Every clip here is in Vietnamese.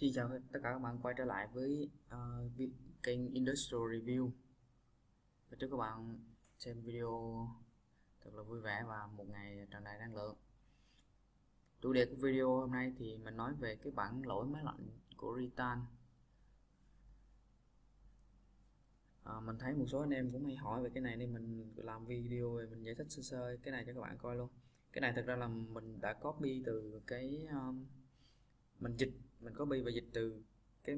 Xin chào tất cả các bạn quay trở lại với uh, kênh Industrial Review. Và chúc các bạn xem video thật là vui vẻ và một ngày tràn đầy năng lượng. Chủ đề của video hôm nay thì mình nói về cái bản lỗi máy lạnh của Ritan. À, mình thấy một số anh em cũng hay hỏi về cái này nên mình làm video về mình giải thích sơ sơ cái này cho các bạn coi luôn. Cái này thực ra là mình đã copy từ cái um, mình dịch mình copy và dịch từ cái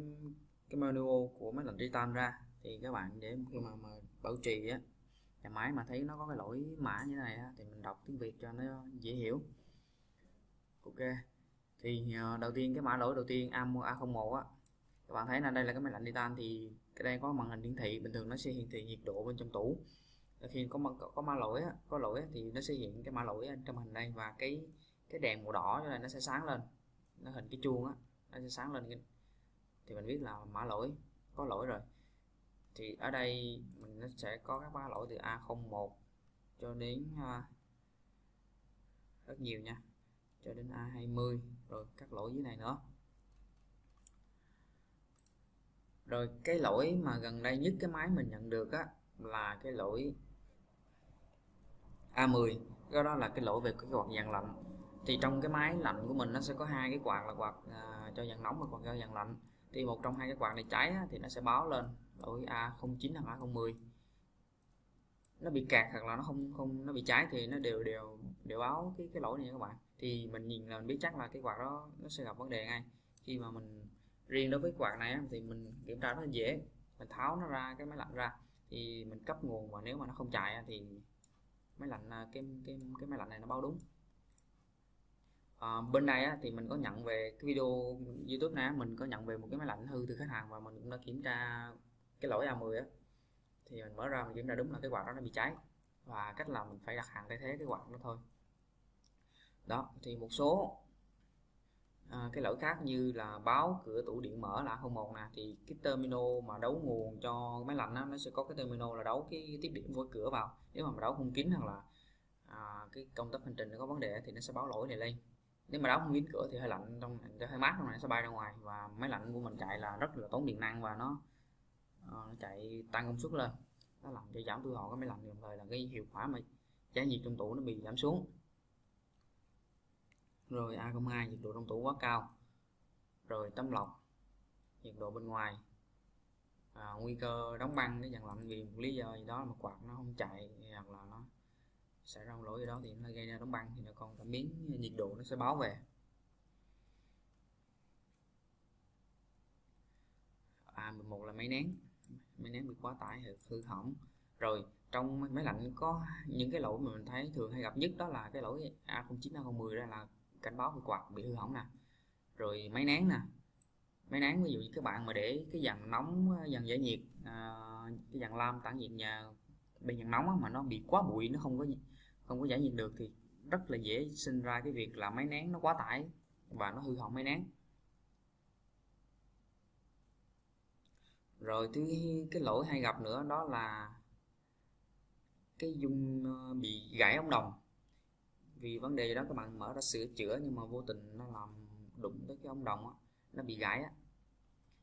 cái manual của máy lạnh titan ra. Thì các bạn để khi mà, mà bảo trì á nhà máy mà thấy nó có cái lỗi mã như thế này á, thì mình đọc tiếng Việt cho nó dễ hiểu. Ok. Thì ờ, đầu tiên cái mã lỗi đầu tiên A01 á các bạn thấy là đây là cái máy lạnh titan thì cái đây có màn hình hiển thị bình thường nó sẽ hiển thị nhiệt độ bên trong tủ. Khi có có, có mã lỗi á, có lỗi á, thì nó sẽ hiện cái mã lỗi trong hình đây và cái cái đèn màu đỏ cho này nó sẽ sáng lên. Nó hình cái chuông á nó sẽ sáng lên thì mình biết là mã lỗi có lỗi rồi. Thì ở đây mình nó sẽ có các mã lỗi từ A01 cho đến uh, rất nhiều nha. Cho đến A20 rồi các lỗi dưới này nữa. Rồi cái lỗi mà gần đây nhất cái máy mình nhận được á là cái lỗi A10 cái đó là cái lỗi về cái quạt dàn lạnh thì trong cái máy lạnh của mình nó sẽ có hai cái quạt là quạt à, cho dàn nóng và quạt cho dàn lạnh. Thì một trong hai cái quạt này cháy á, thì nó sẽ báo lên lỗi A09 hoặc A010 nó bị kẹt hoặc là nó không không nó bị cháy thì nó đều đều đều báo cái cái lỗi này các bạn. Thì mình nhìn là mình biết chắc là cái quạt đó nó sẽ gặp vấn đề ngay. Khi mà mình riêng đối với quạt này thì mình kiểm tra rất là dễ. Mình tháo nó ra cái máy lạnh ra thì mình cấp nguồn và nếu mà nó không chạy thì máy lạnh à, cái cái cái máy lạnh này nó báo đúng à, bên này á, thì mình có nhận về cái video YouTube này mình có nhận về một cái máy lạnh hư từ khách hàng và mình cũng đã kiểm tra cái lỗi A10 á. Thì mình mở ra mình kiểm tra đúng là cái quạt đó nó bị cháy và cách là mình phải đặt hàng thay thế cái quạt đó thôi. Đó thì một số à, cái lỗi khác như là báo cửa tủ điện mở là 01 nè thì cái terminal mà đấu nguồn cho máy lạnh á, nó sẽ có cái terminal là đấu cái tiếp điểm với cửa vào. Nếu mà đấu không kín hoặc là à, cái công tắc hành trình nó có vấn đề thì nó sẽ báo lỗi này lên nếu mà đóng không kín cửa thì hơi lạnh trong hơi mát trong này sẽ bay ra ngoài. Và máy lạnh của mình chạy là rất là tốn điện năng và nó, uh, nó chạy tăng công suất lên. Nó làm cho giảm tiêu hao cái máy lạnh đồng thời là cái hiệu quả mà trái nhiệt trong tủ nó bị giảm xuống. Rồi A02 nhiệt độ trong tủ quá cao. Rồi tấm lọc nhiệt độ bên ngoài. À, nguy cơ đóng băng cái dàn lạnh vì một lý do gì đó mà quạt nó không chạy hoặc là nó xảy ra lỗi gì đó thì nó gây ra đóng băng thì nó còn cảm biến nhiệt độ nó sẽ báo về. À 11 là máy nén. Máy nén bị quá tải hư hỏng. Rồi trong máy lạnh có những cái lỗi mà mình thấy thường hay gặp nhất đó là cái lỗi A09 A010 ra là cảnh báo bị quạt bị hư hỏng nè. Rồi máy nén nè. Máy nén ví dụ như các bạn mà để cái dàn nóng dàn giải nhiệt à, cái dàn lam tản nhiệt nhà bên nhận nóng mà nó bị quá bụi nó không có không có giải nhiệt được thì rất là dễ sinh ra cái việc là máy nén nó quá tải và nó hư hỏng máy nén. Rồi thứ cái lỗi hay gặp nữa đó là cái dung ờ, bị gãy ống đồng. Vì vấn đề đó các bạn mở ra sửa chữa nhưng mà vô tình nó làm đụng tới cái ống đồng á, nó bị gãy á.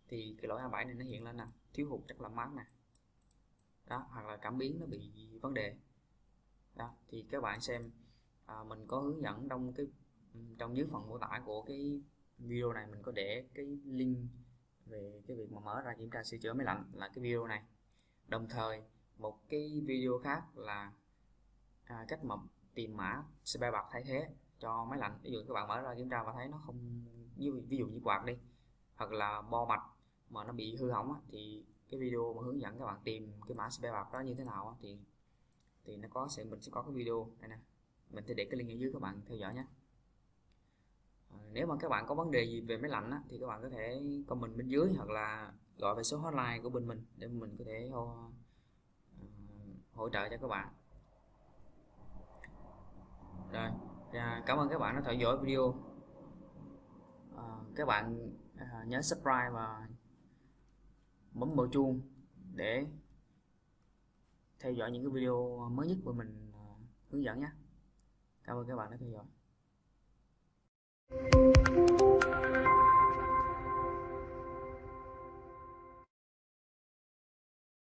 Thì cái lỗi A7 này nó hiện lên nè thiếu hụt chất làm mát nè đó hoặc là cảm biến nó bị vấn đề. Đó thì các bạn xem à, mình có hướng dẫn trong cái trong dưới phần mô tả của cái video này mình có để cái link về cái việc mà mở ra kiểm tra sửa chữa máy lạnh là cái video này. Đồng thời một cái video khác là à, cách mà tìm mã spare bạc thay thế cho máy lạnh. Ví dụ các bạn mở ra kiểm tra và thấy nó không như ví dụ như quạt đi hoặc là bo mạch mà nó bị hư hỏng á, thì cái video mà hướng dẫn các bạn tìm cái mã spare bạc đó như thế nào thì thì nó có sẽ mình sẽ có cái video đây nè. Mình sẽ để cái link ở dưới các bạn theo dõi nhé. À, nếu mà các bạn có vấn đề gì về máy lạnh á, thì các bạn có thể comment bên dưới hoặc là gọi về số hotline của bên mình để mình có thể hỗ, à, hỗ trợ cho các bạn. Rồi à, cảm ơn các bạn đã theo dõi video. À, các bạn à, nhớ subscribe và bấm vào chuông để theo dõi những cái video mới nhất của mình à, hướng dẫn nhé. Cảm ơn các bạn đã theo dõi.